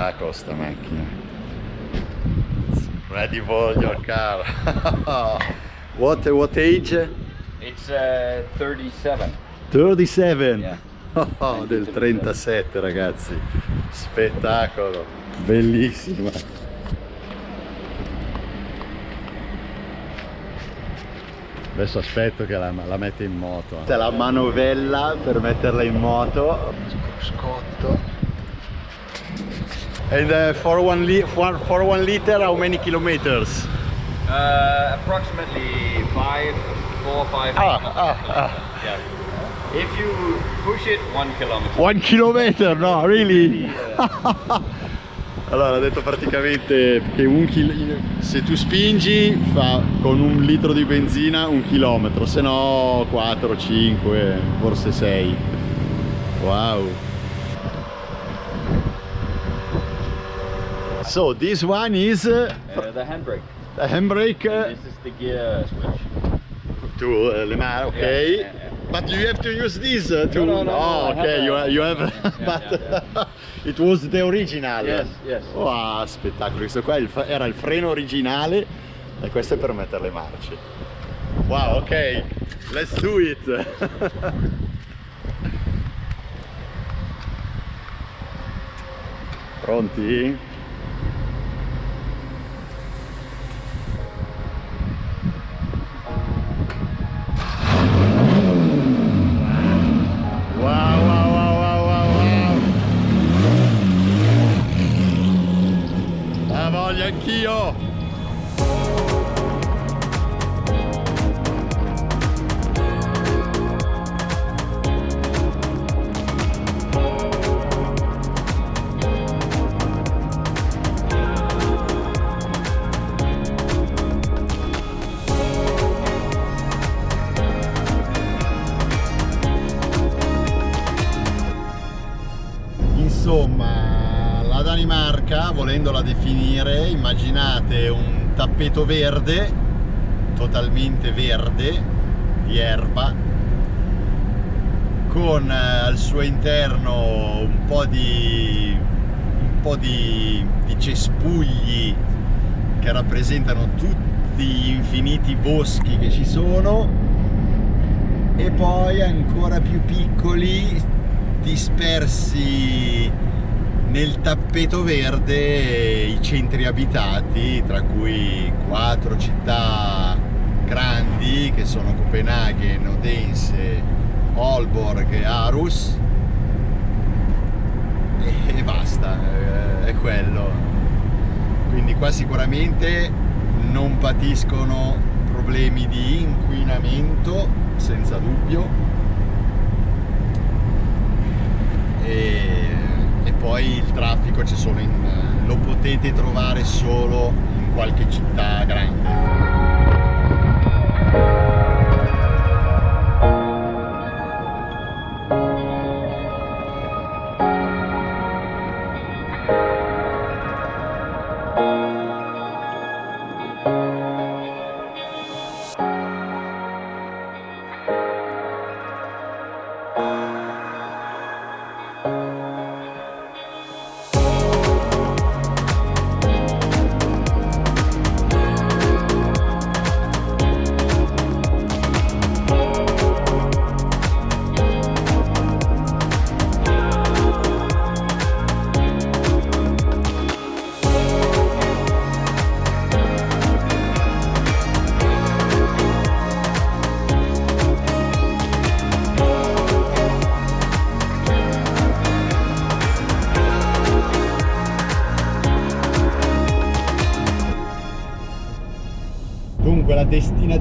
spettacolo sta macchina. Ready for your car what, what age? It's uh, 37. 37 Yeah. Oh, del 37 ragazzi. Spettacolo. Bellissima. Adesso aspetto che la, la mette in moto. C'è la manovella per metterla in moto. Scotto and uh, for, one li- for, for one liter how many kilometers? Uh, approximately five, four, five. ah, ah, ah. Yeah. If you push it, one kilometer. One kilometer, no, really? allora, ha detto praticamente che un se tu spingi fa con un litro di benzina un chilometro, se no 4, 5, forse 6. Wow. So this one is uh, Uh, the handbrake. the handbrake uh, This is the gear switch. to uh, le mani, okay. Yeah, yeah, yeah. But you have to use this uh, to. No, no, no, oh, no, okay. have you, a- you have. But it was the original. Yes, yes. Wow, spettacolo. Questo qua era il freno originale e questo è per mettere le marce. Wow, ok. Let's do it. Pronti? Tappeto verde, totalmente verde, di erba, con eh, al suo interno un po' di, un po' di, di cespugli che rappresentano tutti gli infiniti boschi che ci sono. E poi ancora più piccoli dispersi nel tappeto verde i centri abitati tra cui quattro città grandi che sono Copenaghen, Odense, Aalborg e Aarhus. E, e basta, eh, è quello. Quindi qua sicuramente non patiscono problemi di inquinamento senza dubbio e, e il traffico in, lo potete trovare solo in qualche città grande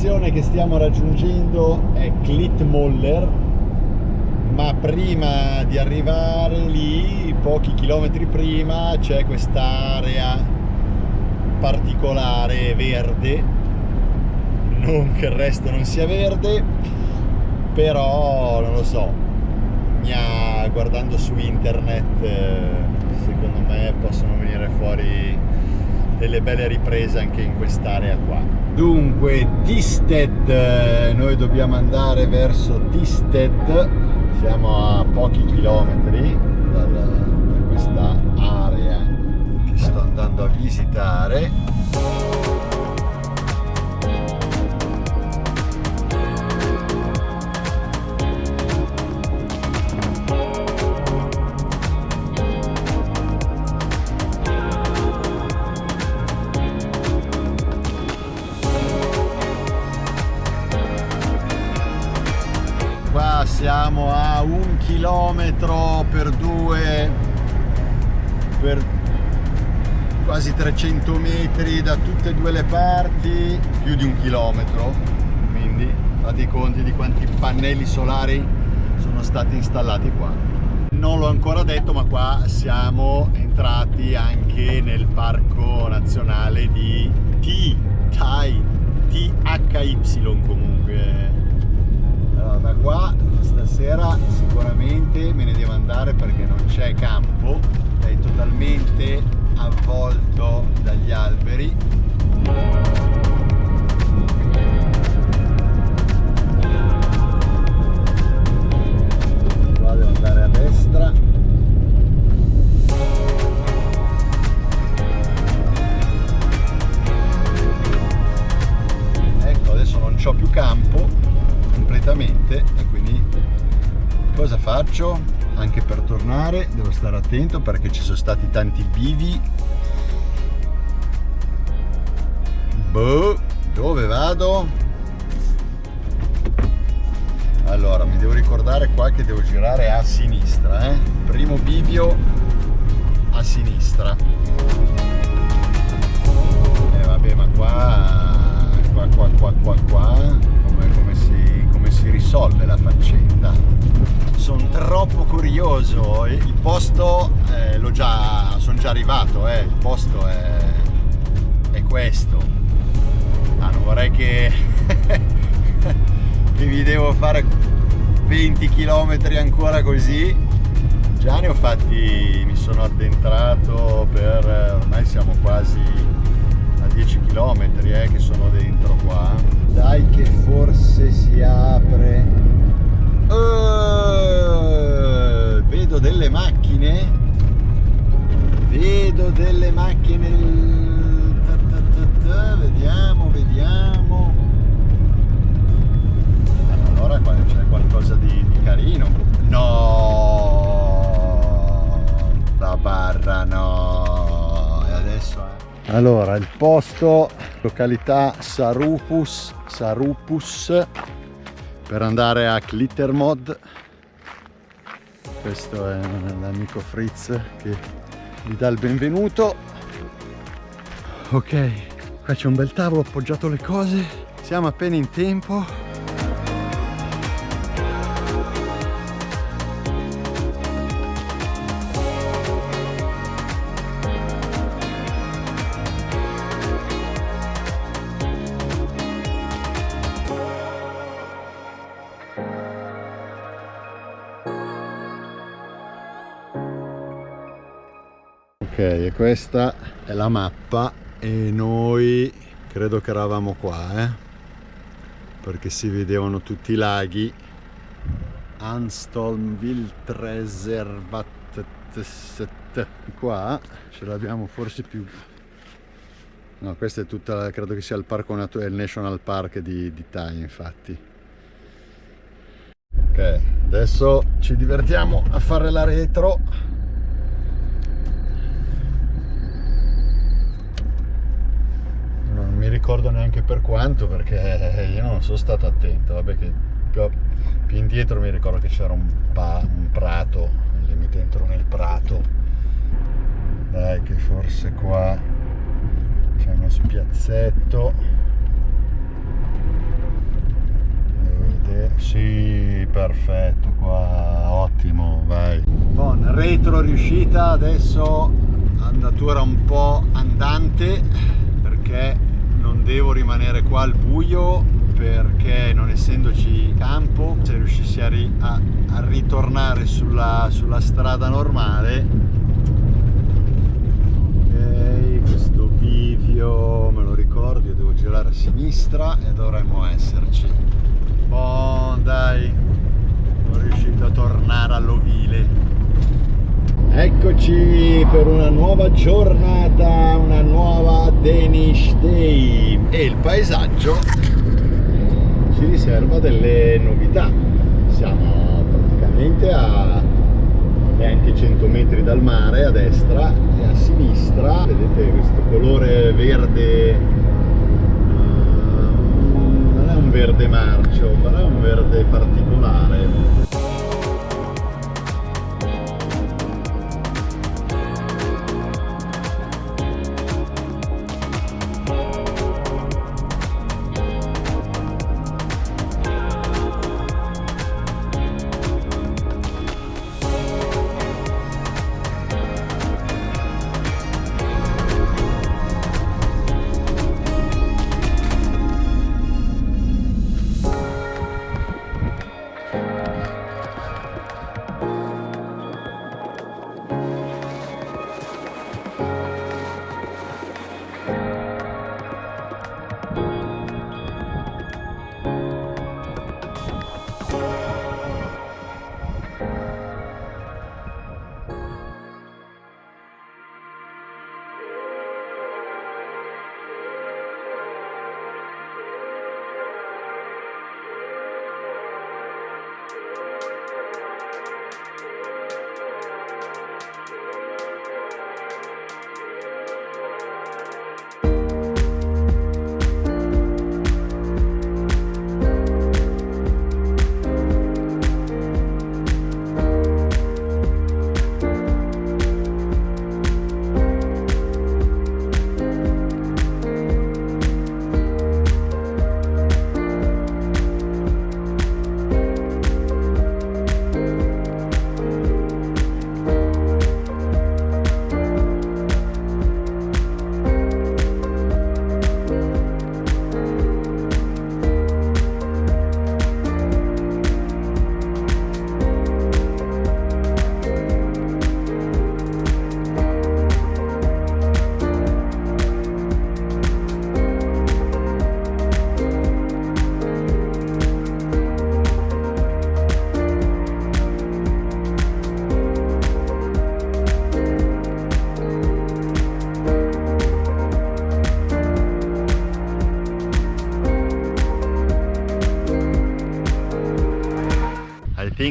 destinazione che stiamo raggiungendo è Klitmoller, ma prima di arrivare lì, pochi chilometri prima, c'è quest'area particolare verde, non che il resto non sia verde, però non lo so, mi guardando su internet, eh, secondo me possono venire fuori delle belle riprese anche in quest'area qua. Dunque, Tisted, eh, noi dobbiamo andare verso Tisted, siamo a pochi chilometri dal- da questa area andando a visitare metri da tutte e due le parti più di un chilometro. Quindi fate i conti di quanti pannelli solari sono stati installati qua. Non l'ho ancora detto ma qua siamo entrati anche nel parco nazionale di T THY comunque. Allora da qua stasera sicuramente me ne devo andare perché non c'è campo. È totalmente avvolto dagli alberi. Qua devo andare a destra Anche per tornare devo stare attento perché ci sono stati tanti bivi. Boh, dove vado? Allora, mi devo ricordare qua che devo girare a sinistra, eh? Primo bivio a sinistra. E eh, vabbè, ma qua, qua, qua, qua, qua, qua, come, come si, come si risolve la faccenda? Sono troppo curioso. Il posto eh, l'ho già sono già arrivato eh. il posto è, è questo. Ah, non vorrei che che vi devo fare 20 km ancora così. Già ne ho fatti mi sono addentrato per ormai siamo quasi a 10 km eh, che sono dentro qua. Dai che forse si apre Uh, vedo delle macchine. Vedo delle macchine. Ta ta ta vediamo. Vediamo allora qua c'è qualcosa di, di carino. No! La barra no. E adesso eh. allora il posto località Sarupus Sarupus per andare a Glittermod questo è l'amico Fritz che vi dà il benvenuto. Ok qua c'è un bel tavolo ho appoggiato le cose. Siamo appena in tempo e questa è la mappa e noi credo che eravamo qua eh? perché si vedevano tutti i laghi. Anstolm Wildreservat qua ce l'abbiamo forse più. No questa è tutta credo che sia il parco naturale il national park di, di Thai infatti. Ok adesso ci divertiamo a fare la retro mi ricordo neanche per quanto perché io non sono stato attento. Vabbè che più, più indietro mi ricordo che c'era un, un, prato lì mi dentro nel prato. Dai che forse qua c'è uno spiazzetto. Sì perfetto qua ottimo vai. Bon retro riuscita adesso andatura un po' andante perché devo rimanere qua al buio perché non essendoci campo se riuscissi a, ri a, a ritornare sulla, sulla strada normale. Ok questo bivio me lo ricordo io devo girare a sinistra e dovremmo esserci. Bon dai sono riuscito a tornare all'ovile eccoci per una nuova giornata, una nuova Danish Day. E il paesaggio ci riserva delle novità. Siamo praticamente a neanche 100 metri dal mare a destra e a sinistra. Vedete questo colore verde uh, non è un verde marcio però è un verde particolare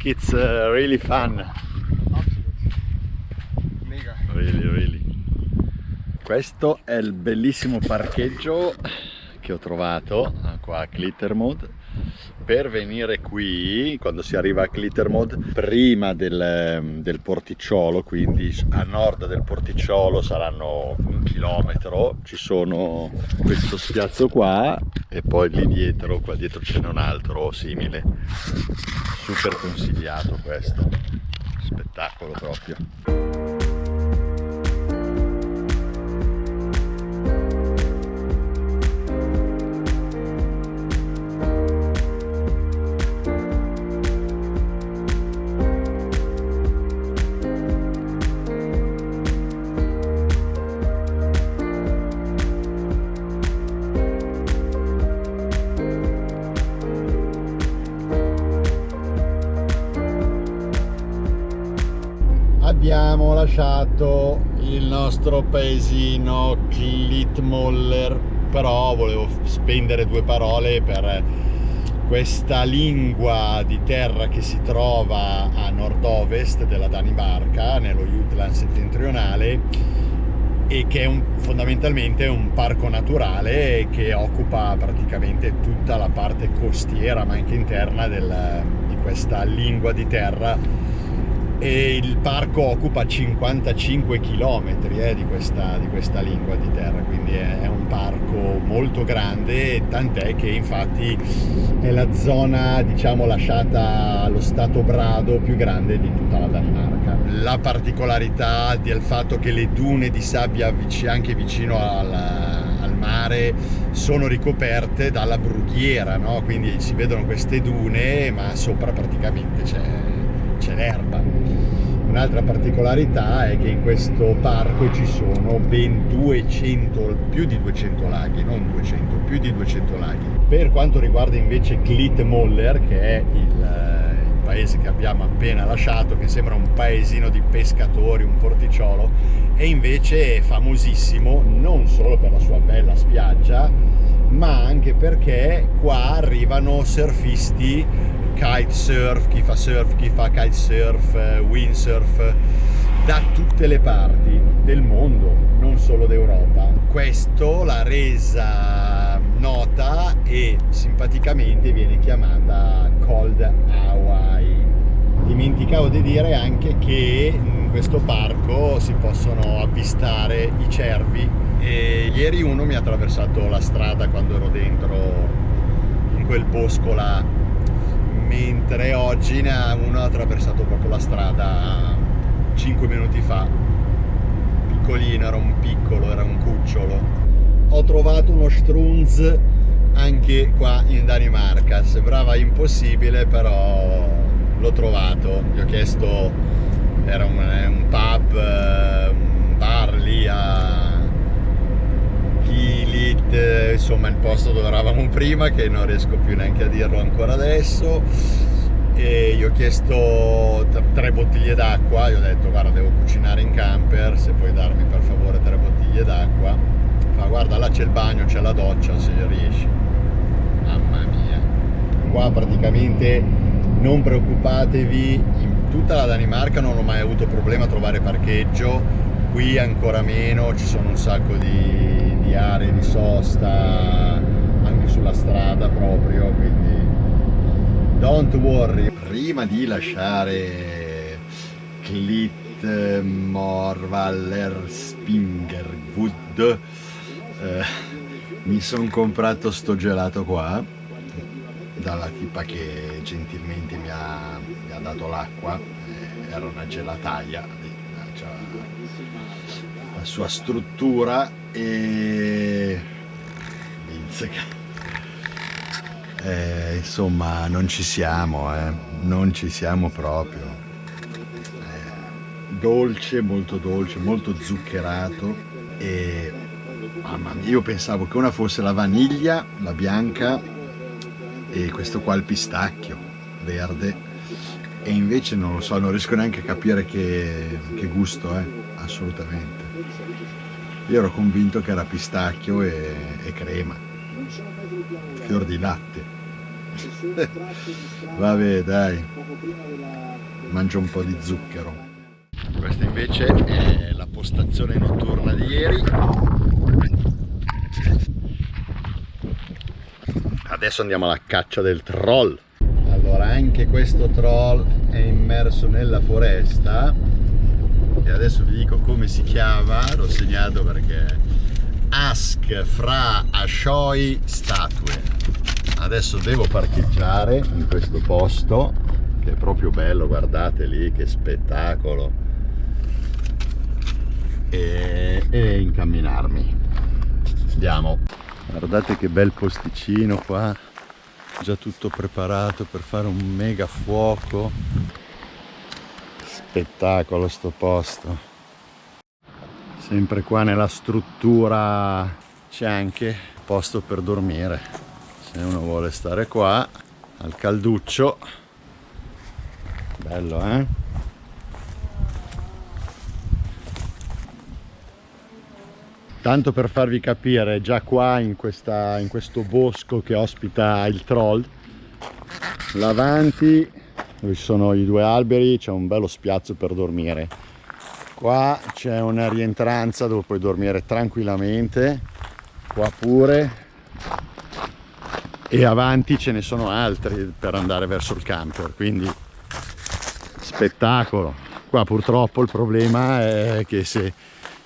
think it's uh, really fun. Mega. Really, really. Questo è il bellissimo parcheggio che ho trovato qua a Clittermode per venire qui quando si arriva a Clittermode prima del, del, porticciolo quindi a nord del porticciolo saranno un chilometro ci sono questo spiazzo qua e poi lì dietro qua dietro ce n'è un altro simile. Super consigliato questo spettacolo proprio abbiamo lasciato il nostro paesino Klitmoller però volevo spendere due parole per questa lingua di terra che si trova a nord-ovest della Danimarca, nello Jutland settentrionale e che è un, fondamentalmente un parco naturale che occupa praticamente tutta la parte costiera ma anche interna del, di questa lingua di terra e il parco occupa 55 km eh, di, questa, di, questa, lingua di terra quindi è, è un parco molto grande tant'è che infatti è la zona diciamo lasciata allo stato brado più grande di tutta la Danimarca la particolarità del fatto che le dune di sabbia anche vicino al, al mare sono ricoperte dalla brughiera no? quindi si vedono queste dune ma sopra praticamente c'è l'erba Un'altra particolarità è che in questo parco ci sono ben 200, più di 200 laghi, non 200, più di 200 laghi. Per quanto riguarda invece Klitmoller, che è il, il paese che abbiamo appena lasciato, che sembra un paesino di pescatori, un porticciolo, e invece è famosissimo non solo per la sua bella spiaggia, ma anche perché qua arrivano surfisti, kitesurf, chi fa surf, chi fa kitesurf, eh, windsurf, da tutte le parti del mondo, non solo d'Europa. Questo l'ha resa nota e simpaticamente viene chiamata Cold Hawaii. Dimenticavo di dire anche che in questo parco si possono avvistare i cervi e ieri uno mi ha attraversato la strada quando ero dentro in quel bosco là mentre oggi ne ha uno attraversato proprio la strada 5 minuti fa. Piccolino, era un piccolo, era un cucciolo. Ho trovato uno strunz anche qua in Danimarca. Sembrava impossibile però l'ho trovato. Gli ho chiesto era un, un pub un bar lì a Kilit insomma il posto dove eravamo prima che non riesco più neanche a dirlo ancora adesso e gli ho chiesto tre bottiglie d'acqua, gli ho detto guarda devo cucinare in camper, se puoi darmi per favore tre bottiglie d'acqua. Fa guarda là c'è il bagno, c'è la doccia se riesci. Mamma mia. Qua praticamente non preoccupatevi, in tutta la Danimarca non ho mai avuto problema a trovare parcheggio, qui ancora meno, ci sono un sacco di, di aree di sosta anche sulla strada proprio, quindi don't worry. Prima di lasciare Clit Morvaller Spingerwood eh, mi sono comprato sto gelato qua dalla tipa che gentilmente mi ha, mi ha dato l'acqua. Eh, era una gelataia cioè, la sua struttura e eh, insomma non ci siamo eh. non ci siamo proprio eh, dolce molto dolce molto zuccherato e mamma mia io pensavo che una fosse la vaniglia la bianca e questo qua il pistacchio verde e invece non lo so non riesco neanche a capire che, che gusto è assolutamente io ero convinto che era pistacchio e, e crema. Fior di latte. Vabbè dai. Mangio un po' di zucchero. Questa invece è la postazione notturna di ieri. Adesso andiamo alla caccia del troll. Allora anche questo troll è immerso nella foresta e adesso vi dico come si chiama l'ho segnato perché Ask fra Ashoi statue. Adesso devo parcheggiare in questo posto che è proprio bello guardate lì che spettacolo. E, e incamminarmi. Andiamo. Guardate che bel posticino qua già tutto preparato per fare un mega fuoco spettacolo sto posto. Sempre qua nella struttura c'è anche posto per dormire. Se uno vuole stare qua al calduccio. Bello eh? Tanto per farvi capire già qua in, questa, in questo bosco che ospita il troll l'avanti dove ci sono i due alberi c'è un bello spiazzo per dormire. Qua c'è una rientranza dove puoi dormire tranquillamente. Qua pure. E avanti ce ne sono altri per andare verso il camper quindi spettacolo. Qua purtroppo il problema è che se,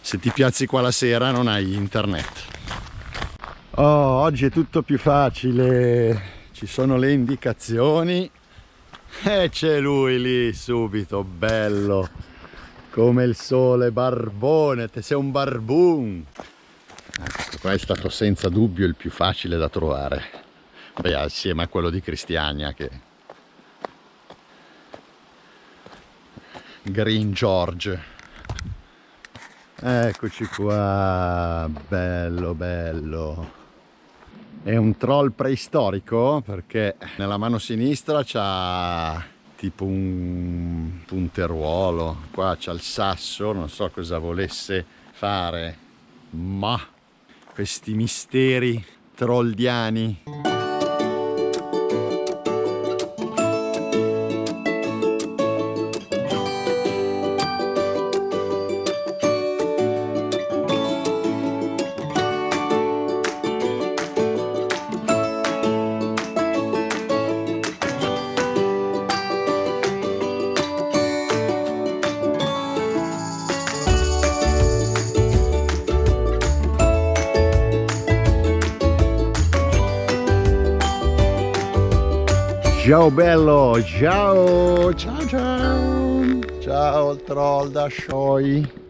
se ti piazzi qua la sera non hai internet. Oh, oggi è tutto più facile. Ci sono le indicazioni e c'è lui lì subito bello come il sole, barbone, te sei un barbun. Ah, questo qua è stato senza dubbio il più facile da trovare. Beh, assieme a quello di Cristiania che... Green George. Eccoci qua, bello bello. È un troll preistorico perché nella mano sinistra c'ha tipo un punteruolo qua c'ha il sasso non so cosa volesse fare ma questi misteri troldiani Ciao bello, ciao, ciao ciao, ciao troll da Shoi.